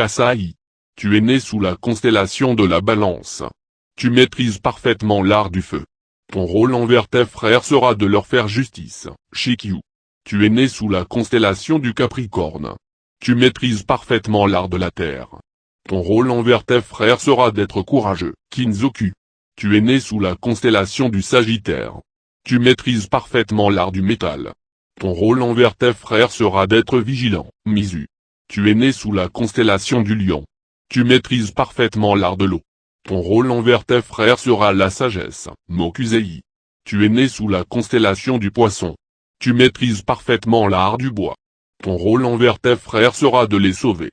Kasai. Tu es né sous la constellation de la balance. Tu maîtrises parfaitement l'art du feu. Ton rôle envers tes frères sera de leur faire justice, Shikyu. Tu es né sous la constellation du Capricorne. Tu maîtrises parfaitement l'art de la terre. Ton rôle envers tes frères sera d'être courageux, Kinzoku. Tu es né sous la constellation du Sagittaire. Tu maîtrises parfaitement l'art du métal. Ton rôle envers tes frères sera d'être vigilant, Mizu. Tu es né sous la constellation du Lion. Tu maîtrises parfaitement l'art de l'eau. Ton rôle envers tes frères sera la sagesse, Mokusei. Tu es né sous la constellation du Poisson. Tu maîtrises parfaitement l'art du bois. Ton rôle envers tes frères sera de les sauver.